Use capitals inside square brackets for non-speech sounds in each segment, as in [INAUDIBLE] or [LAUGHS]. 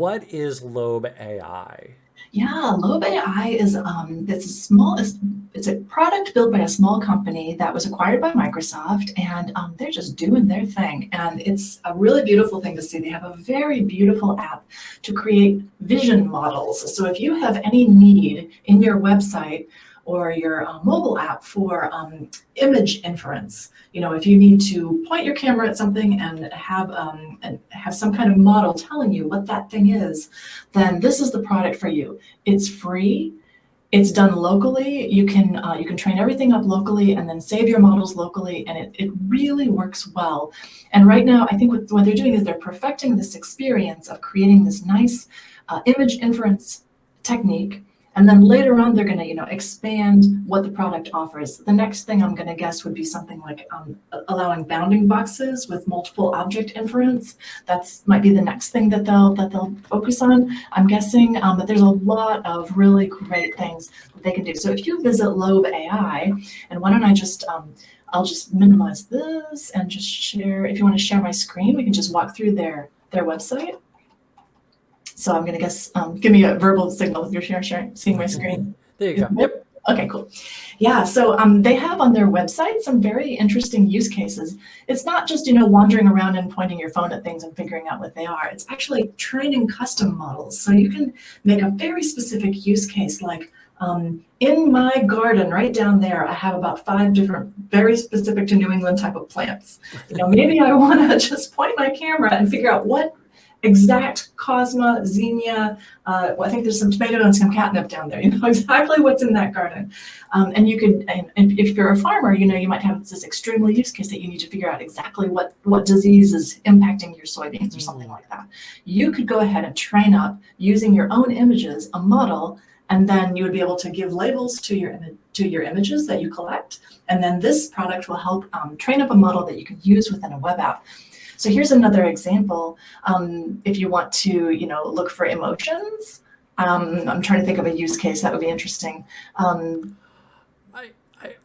What is Lobe AI? Yeah, Lobe AI is um, it's a small it's, it's, a product built by a small company that was acquired by Microsoft, and um, they're just doing their thing. And it's a really beautiful thing to see. They have a very beautiful app to create vision models. So if you have any need in your website or your uh, mobile app for um, image inference. You know, if you need to point your camera at something and have um, and have some kind of model telling you what that thing is, then this is the product for you. It's free. It's done locally. You can uh, you can train everything up locally and then save your models locally, and it, it really works well. And right now, I think what, what they're doing is they're perfecting this experience of creating this nice uh, image inference technique and then later on, they're going to, you know, expand what the product offers. The next thing I'm going to guess would be something like um, allowing bounding boxes with multiple object inference. That's might be the next thing that they'll that they'll focus on. I'm guessing, um, but there's a lot of really great things that they can do. So if you visit Lobe AI, and why don't I just um, I'll just minimize this and just share. If you want to share my screen, we can just walk through their their website. So I'm going to guess, um, give me a verbal signal if you're sharing, sharing seeing my screen. There you go. Yep. Okay, cool. Yeah, so um, they have on their website some very interesting use cases. It's not just, you know, wandering around and pointing your phone at things and figuring out what they are. It's actually training custom models. So you can make a very specific use case like um, in my garden right down there, I have about five different, very specific to New England type of plants. You know, maybe I want to [LAUGHS] just point my camera and figure out what exact Cosma, Zinnia, uh, well, I think there's some tomato and some catnip down there, [LAUGHS] you know exactly what's in that garden. Um, and you could, and, and, if you're a farmer, you know, you might have this extremely use case that you need to figure out exactly what, what disease is impacting your soybeans or something like that. You could go ahead and train up using your own images, a model, and then you would be able to give labels to your to your images that you collect. And then this product will help um, train up a model that you can use within a web app. So here's another example. Um, if you want to, you know, look for emotions, um, I'm trying to think of a use case that would be interesting. Um, I,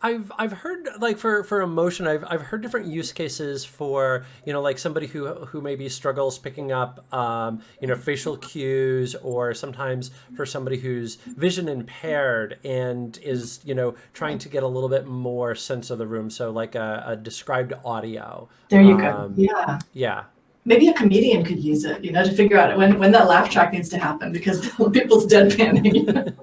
have I've heard like for for emotion I've I've heard different use cases for you know like somebody who who maybe struggles picking up um, you know facial cues or sometimes for somebody who's vision impaired and is you know trying to get a little bit more sense of the room so like a, a described audio. There you um, go. Yeah. Yeah maybe a comedian could use it, you know, to figure out when, when that laugh track needs to happen because [LAUGHS] people's deadpanning.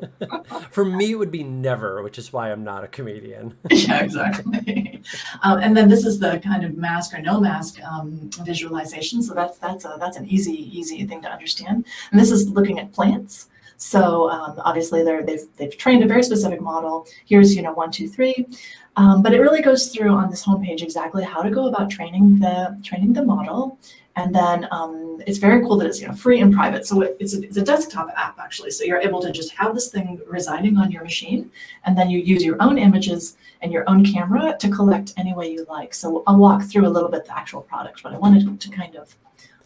[LAUGHS] For me, it would be never, which is why I'm not a comedian. [LAUGHS] yeah, exactly. Um, and then this is the kind of mask or no mask um, visualization. So that's that's a, that's an easy easy thing to understand. And this is looking at plants. So um, obviously they're, they've, they've trained a very specific model. Here's, you know, one, two, three. Um, but it really goes through on this homepage exactly how to go about training the training the model and then um, it's very cool that it's you know free and private. So it's a, it's a desktop app actually. So you're able to just have this thing residing on your machine, and then you use your own images and your own camera to collect any way you like. So I'll walk through a little bit the actual product, but I wanted to kind of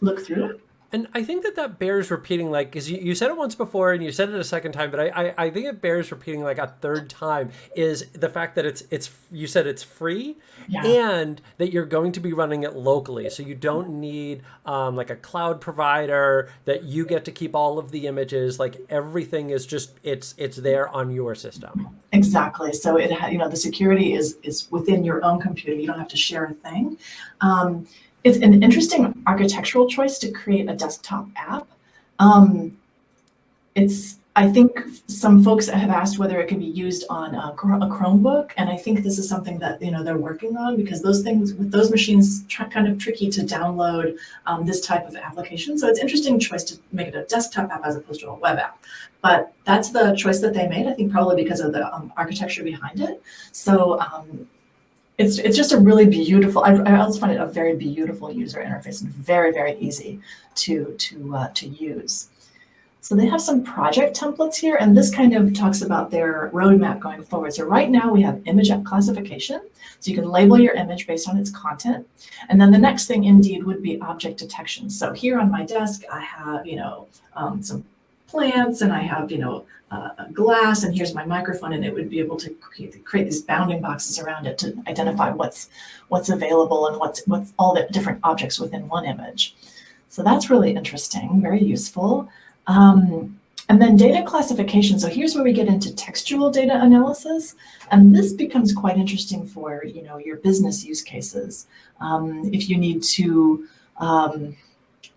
look through it. And I think that that bears repeating, like, because you, you said it once before and you said it a second time, but I, I, I, think it bears repeating like a third time is the fact that it's, it's you said it's free yeah. and that you're going to be running it locally. So you don't need um, like a cloud provider that you get to keep all of the images. Like everything is just, it's, it's there on your system. Exactly. So it, you know, the security is, is within your own computer. You don't have to share a thing. Um, it's an interesting architectural choice to create a desktop app. Um, it's, I think some folks have asked whether it can be used on a, a, Chromebook, and I think this is something that you know they're working on because those things with those machines kind of tricky to download um, this type of application. So it's interesting choice to make it a desktop app as opposed to a web app. But that's the choice that they made. I think probably because of the um, architecture behind it. So um, it's it's just a really beautiful. I, I also find it a very beautiful user interface and very very easy to to uh, to use. So they have some project templates here, and this kind of talks about their roadmap going forward. So right now we have image classification. So you can label your image based on its content. And then the next thing indeed would be object detection. So here on my desk, I have, you know, um, some plants and I have, you know, uh, a glass and here's my microphone and it would be able to create, create these bounding boxes around it to identify what's what's available and what's what's all the different objects within one image. So that's really interesting, very useful. Um, and then data classification. So here's where we get into textual data analysis. And this becomes quite interesting for you know your business use cases. Um, if you need to um,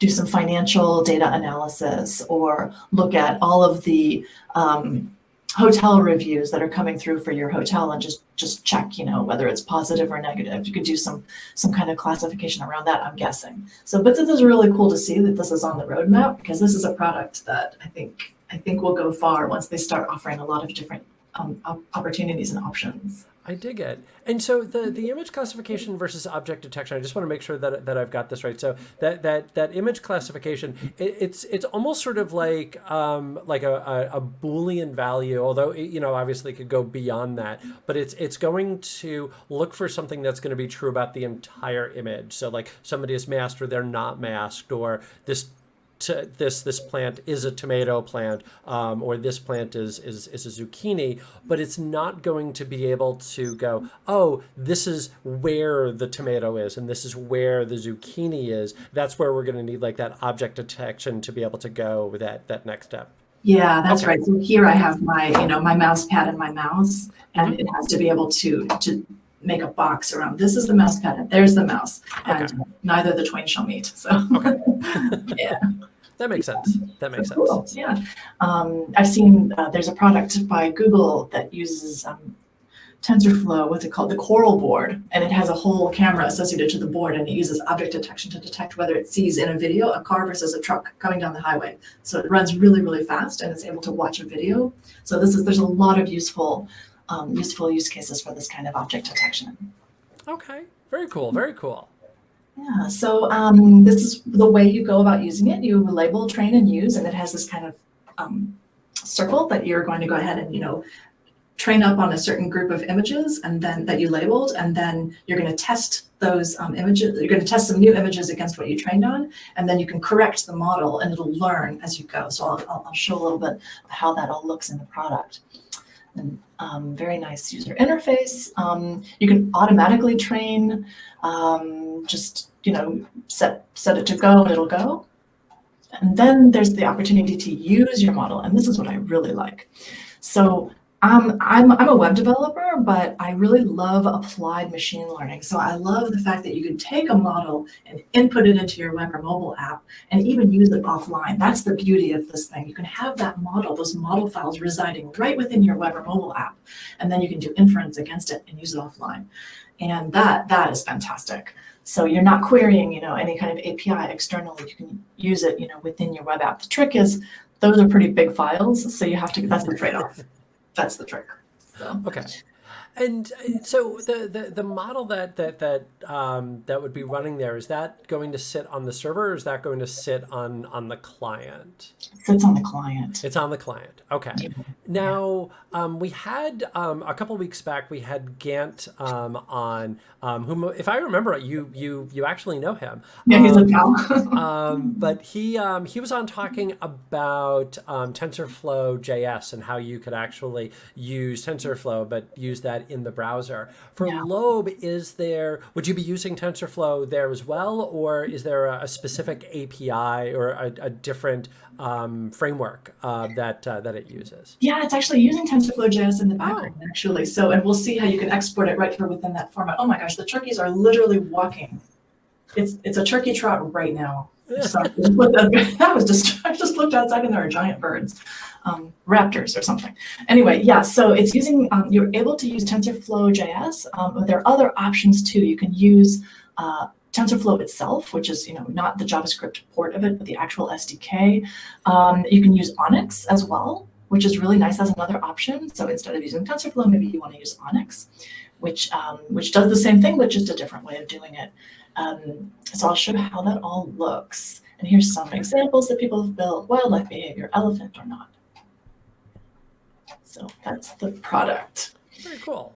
do some financial data analysis or look at all of the um, hotel reviews that are coming through for your hotel and just just check you know whether it's positive or negative. You could do some some kind of classification around that i'm guessing. So but this is really cool to see that this is on the roadmap because this is a product that i think i think will go far once they start offering a lot of different um, opportunities and options I dig it. And so the, the image classification versus object detection, I just want to make sure that, that I've got this right. So that that, that image classification, it, it's it's almost sort of like um, like a, a, a, Boolean value, although it, you know obviously could go beyond that. But it's it's going to look for something that's going to be true about the entire image. So like somebody is masked or they're not masked, or this this this plant is a tomato plant um, or this plant is, is is a zucchini, but it's not going to be able to go, oh, this is where the tomato is and this is where the zucchini is. That's where we're going to need like that object detection to be able to go with that that next step. Yeah, that's okay. right. So here I have my, you know, my mouse pad and my mouse, and mm-hmm. it has to be able to to make a box around this is the mouse pad and there's the mouse and okay. neither the twain shall meet so okay. [LAUGHS] yeah that makes sense that makes sense cool. yeah um, i've seen uh, there's a product by google that uses um, TensorFlow, what's it called, the Coral board, and it has a whole camera associated to the board, and it uses object detection to detect whether it sees in a video a car versus a truck coming down the highway. So it runs really, really fast, and it's able to watch a video. So this is there's a lot of useful um, useful use cases for this kind of object detection. Okay, very cool, very cool. Yeah, so um, this is the way you go about using it. You label, train, and use, and it has this kind of um, circle that you're going to go ahead and, you know, train up on a certain group of images and then that you labeled, and then you're going to test those um, images. You're going to test some new images against what you trained on, and then you can correct the model and it'll learn as you go. So I'll, I'll show a little bit how that all looks in the product and um, very nice user interface. Um, you can automatically train, um, just, you know, set, set it to go and it'll go. And then there's the opportunity to use your model. And this is what I really like. So um, I'm, I'm a web developer, but I really love applied machine learning. So I love the fact that you can take a model and input it into your web or mobile app and even use it offline. That's the beauty of this thing. You can have that model, those model files residing right within your web or mobile app, and then you can do inference against it and use it offline. And that that is fantastic. So you're not querying, you know, any kind of API externally. You can use it, you know, within your web app. The trick is those are pretty big files, so you have to. That's the trade-off that's the trick. So. Okay. And so the, the, the model that that that um, that would be running there is that going to sit on the server or is that going to sit on on the client? It sits on the client. It's on the client. Okay. Yeah. Now um, we had um, a couple weeks back we had Gant um, on um, whom if I remember you you you actually know him. Yeah, he's a pal. [LAUGHS] Um, but he he was on talking about TensorFlow JS and how you could actually use TensorFlow but use that in the browser. For yeah. Lobe, is there, would you be using TensorFlow there as well, or is there a, a specific API or a, a different um, framework uh, that uh, that it uses? Yeah, it's actually using TensorFlow JS in the background, oh. actually. So, and we'll see how you can export it right here within that format. Oh my gosh, the turkeys are literally walking. It's it's a turkey trot right now. Sorry, [LAUGHS] that was just I just looked outside and there are giant birds um, raptors or something. Anyway, yeah, so it's using, um, you're able to use TensorFlow JS, um, but there are other options too. You can use uh, TensorFlow itself, which is you know not the JavaScript port of it, but the actual SDK. Um, you can use ONNX as well, which is really nice as another option. So instead of using TensorFlow, maybe you want to use ONNX, which um, which does the same thing, but just a different way of doing it. Um, so I'll show how that all looks. And here's some examples that people have built, wildlife behavior, elephant or not. So that's the product. Very cool.